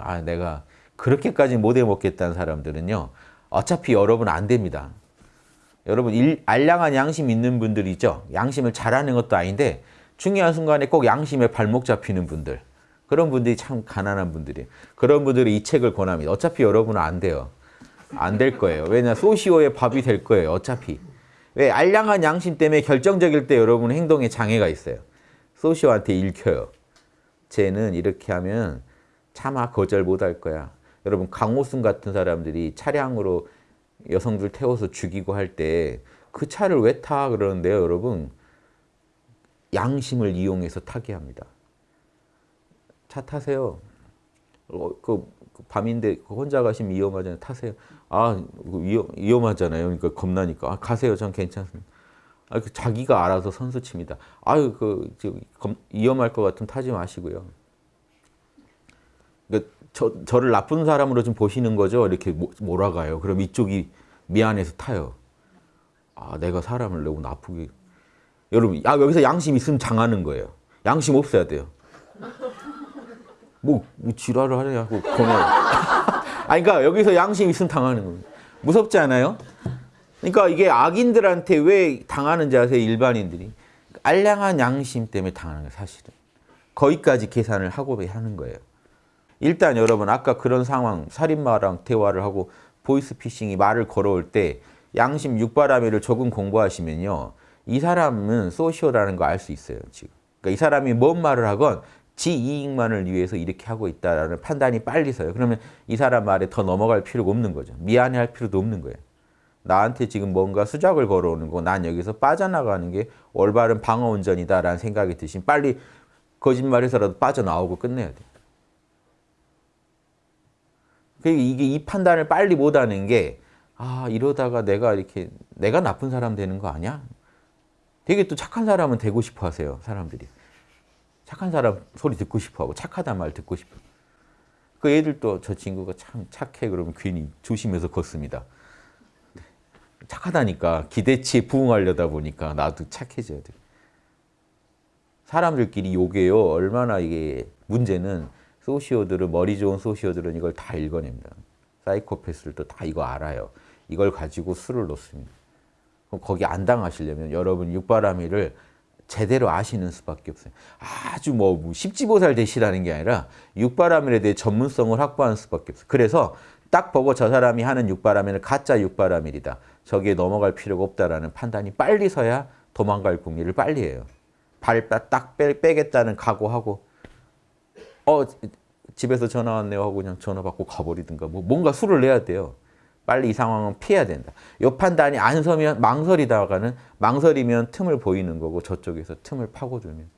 아 내가 그렇게까지 못해 먹겠다는 사람들은요. 어차피 여러분 안 됩니다. 여러분 일, 알량한 양심 있는 분들 있죠. 양심을 잘하는 것도 아닌데 중요한 순간에 꼭 양심에 발목 잡히는 분들. 그런 분들이 참 가난한 분들이에요. 그런 분들이 이 책을 권합니다. 어차피 여러분은 안 돼요. 안 될 거예요. 왜냐 소시오의 밥이 될 거예요. 어차피. 왜 알량한 양심 때문에 결정적일 때 여러분 행동에 장애가 있어요. 소시오한테 읽혀요. 쟤는 이렇게 하면 차마 거절 못할 거야. 여러분 강호순 같은 사람들이 차량으로 여성들 태워서 죽이고 할 때 그 차를 왜 타? 그러는데요. 여러분 양심을 이용해서 타게 합니다. 차 타세요. 어, 그, 그 밤인데 혼자 가시면 위험하잖아요. 타세요. 아 위험, 위험하잖아요. 그러니까 겁나니까. 아, 가세요. 전 괜찮습니다. 아, 그 자기가 알아서 선수 칩니다. 아유, 그, 검, 위험할 것 같으면 타지 마시고요. 그러니까 저, 저를 나쁜 사람으로 좀 보시는 거죠. 이렇게 몰아가요. 그럼 이쪽이 미안해서 타요. 아, 내가 사람을 너무 나쁘게. 여러분, 아, 여기서 양심 있으면 장하는 거예요. 양심 없어야 돼요. 뭐, 뭐 지랄을 하냐고 보내. 아니, 그러니까 여기서 양심 있으면 당하는 거예요. 무섭지 않아요? 그러니까 이게 악인들한테 왜 당하는지 아세요? 일반인들이. 알량한 양심 때문에 당하는 거예요, 사실은. 거기까지 계산을 하고 하는 거예요. 일단 여러분 아까 그런 상황 살인마랑 대화를 하고 보이스피싱이 말을 걸어올 때 양심 육바라밀을 조금 공부하시면요. 이 사람은 소시오라는 거 알 수 있어요. 지금. 그러니까 이 사람이 뭔 말을 하건 지 이익만을 위해서 이렇게 하고 있다라는 판단이 빨리 서요. 그러면 이 사람 말에 더 넘어갈 필요가 없는 거죠. 미안해할 필요도 없는 거예요. 나한테 지금 뭔가 수작을 걸어오는 거, 난 여기서 빠져나가는 게 올바른 방어운전이다라는 생각이 드시면 빨리 거짓말해서라도 빠져나오고 끝내야 돼요. 이게 이 판단을 빨리 못하는 게 아, 이러다가 내가 이렇게 내가 나쁜 사람 되는 거 아니야? 되게 또 착한 사람은 되고 싶어 하세요, 사람들이. 착한 사람 소리 듣고 싶어 하고 착하단 말 듣고 싶어. 그 애들도 저 친구가 참 착해 그러면 괜히 조심해서 걷습니다. 착하다니까 기대치에 부응하려다 보니까 나도 착해져야 돼. 사람들끼리 요게요. 얼마나 이게 문제는 소시오들은 머리 좋은 소시오들은 이걸 다 읽어냅니다. 사이코패스들도 다 이거 알아요. 이걸 가지고 술을 놓습니다. 그럼 거기 안 당하시려면 여러분 육바라밀을 제대로 아시는 수밖에 없어요. 아주 뭐 십지보살 되시라는 게 아니라 육바라밀에 대해 전문성을 확보하는 수밖에 없어요. 그래서 딱 보고 저 사람이 하는 육바라밀은 가짜 육바라밀이다. 저기에 넘어갈 필요가 없다라는 판단이 빨리 서야 도망갈 궁리를 빨리 해요. 발딱 빼겠다는 각오하고 어 집에서 전화 왔네요 하고 그냥 전화 받고 가버리든가 뭐 뭔가 수를 내야 돼요. 빨리 이 상황은 피해야 된다. 이 판단이 안 서면 망설이다가는 망설이면 틈을 보이는 거고 저쪽에서 틈을 파고들면